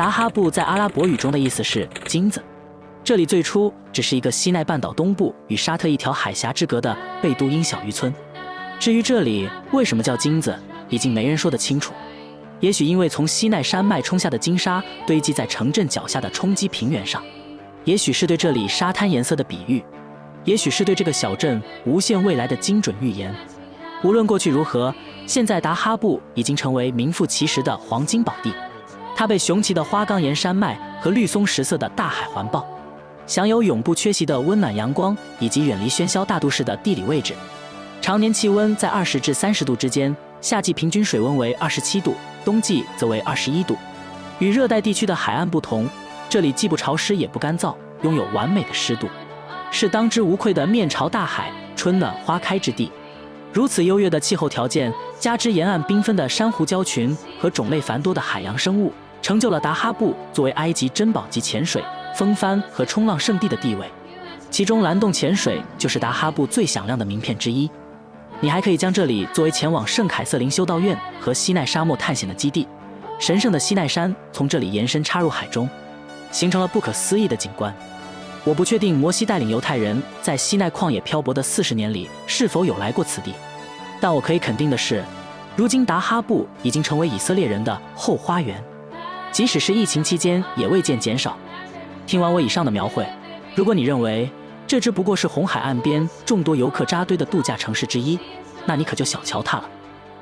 达哈布在阿拉伯语中的意思是金子。这里最初只是一个西奈半岛东部与沙特一条海峡之隔的贝都因小渔村。至于这里为什么叫金子，已经没人说得清楚。也许因为从西奈山脉冲下的金沙堆积在城镇脚下的冲积平原上，也许是对这里沙滩颜色的比喻，也许是对这个小镇无限未来的精准预言。无论过去如何，现在达哈布已经成为名副其实的黄金宝地。它被雄奇的花岗岩山脉和绿松石色的大海环抱，享有永不缺席的温暖阳光以及远离喧嚣大都市的地理位置。常年气温在二十至三十度之间，夏季平均水温为二十七度，冬季则为二十一度。与热带地区的海岸不同，这里既不潮湿也不干燥，拥有完美的湿度，是当之无愧的面朝大海、春暖花开之地。如此优越的气候条件，加之沿岸缤纷的珊瑚礁群和种类繁多的海洋生物，成就了达哈布作为埃及珍宝级潜水、风帆和冲浪圣地的地位。其中，蓝洞潜水就是达哈布最响亮的名片之一。你还可以将这里作为前往圣凯瑟琳修道院和西奈沙漠探险的基地。神圣的西奈山从这里延伸插入海中，形成了不可思议的景观。我不确定摩西带领犹太人在西奈旷野漂泊的四十年里是否有来过此地，但我可以肯定的是，如今达哈布已经成为以色列人的后花园，即使是疫情期间也未见减少。听完我以上的描绘，如果你认为，这只不过是红海岸边众多游客扎堆的度假城市之一，那你可就小瞧它了。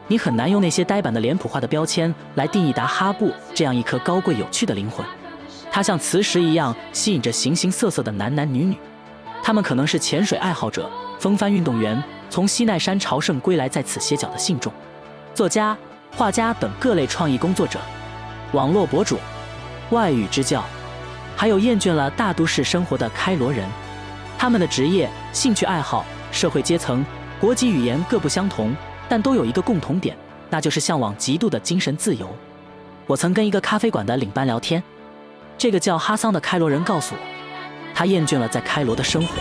你很难用那些呆板的脸谱化的标签来定义达哈布这样一颗高贵有趣的灵魂。它像磁石一样吸引着形形色色的男男女女，他们可能是潜水爱好者、风帆运动员、从西奈山朝圣归来在此歇脚的信众、作家、画家等各类创意工作者、网络博主、外语支教，还有厌倦了大都市生活的开罗人。他们的职业、兴趣爱好、社会阶层、国籍、语言各不相同，但都有一个共同点，那就是向往极度的精神自由。我曾跟一个咖啡馆的领班聊天，这个叫哈桑的开罗人告诉我，他厌倦了在开罗的生活，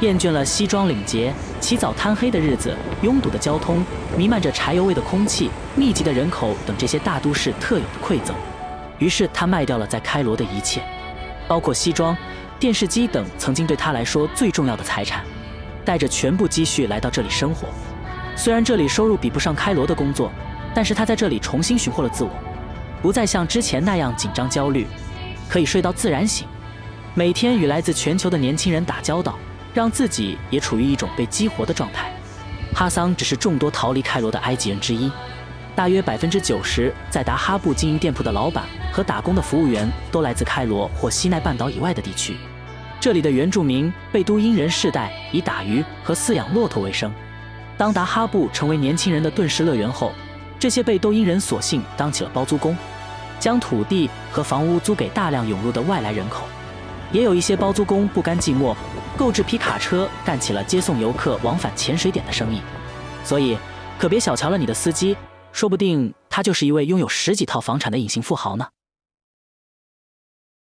厌倦了西装领结、起早贪黑的日子、拥堵的交通、弥漫着柴油味的空气、密集的人口等这些大都市特有的馈赠。于是他卖掉了在开罗的一切，包括西装。电视机等曾经对他来说最重要的财产，带着全部积蓄来到这里生活。虽然这里收入比不上开罗的工作，但是他在这里重新寻获了自我，不再像之前那样紧张焦虑，可以睡到自然醒。每天与来自全球的年轻人打交道，让自己也处于一种被激活的状态。哈桑只是众多逃离开罗的埃及人之一。大约百分之九十在达哈布经营店铺的老板和打工的服务员都来自开罗或西奈半岛以外的地区。这里的原住民贝都因人世代以打鱼和饲养骆驼为生。当达哈布成为年轻人的顿时乐园后，这些贝都因人索性当起了包租公，将土地和房屋租给大量涌入的外来人口。也有一些包租公不甘寂寞，购置皮卡车干起了接送游客往返潜水点的生意。所以，可别小瞧了你的司机。说不定他就是一位拥有十几套房产的隐形富豪呢。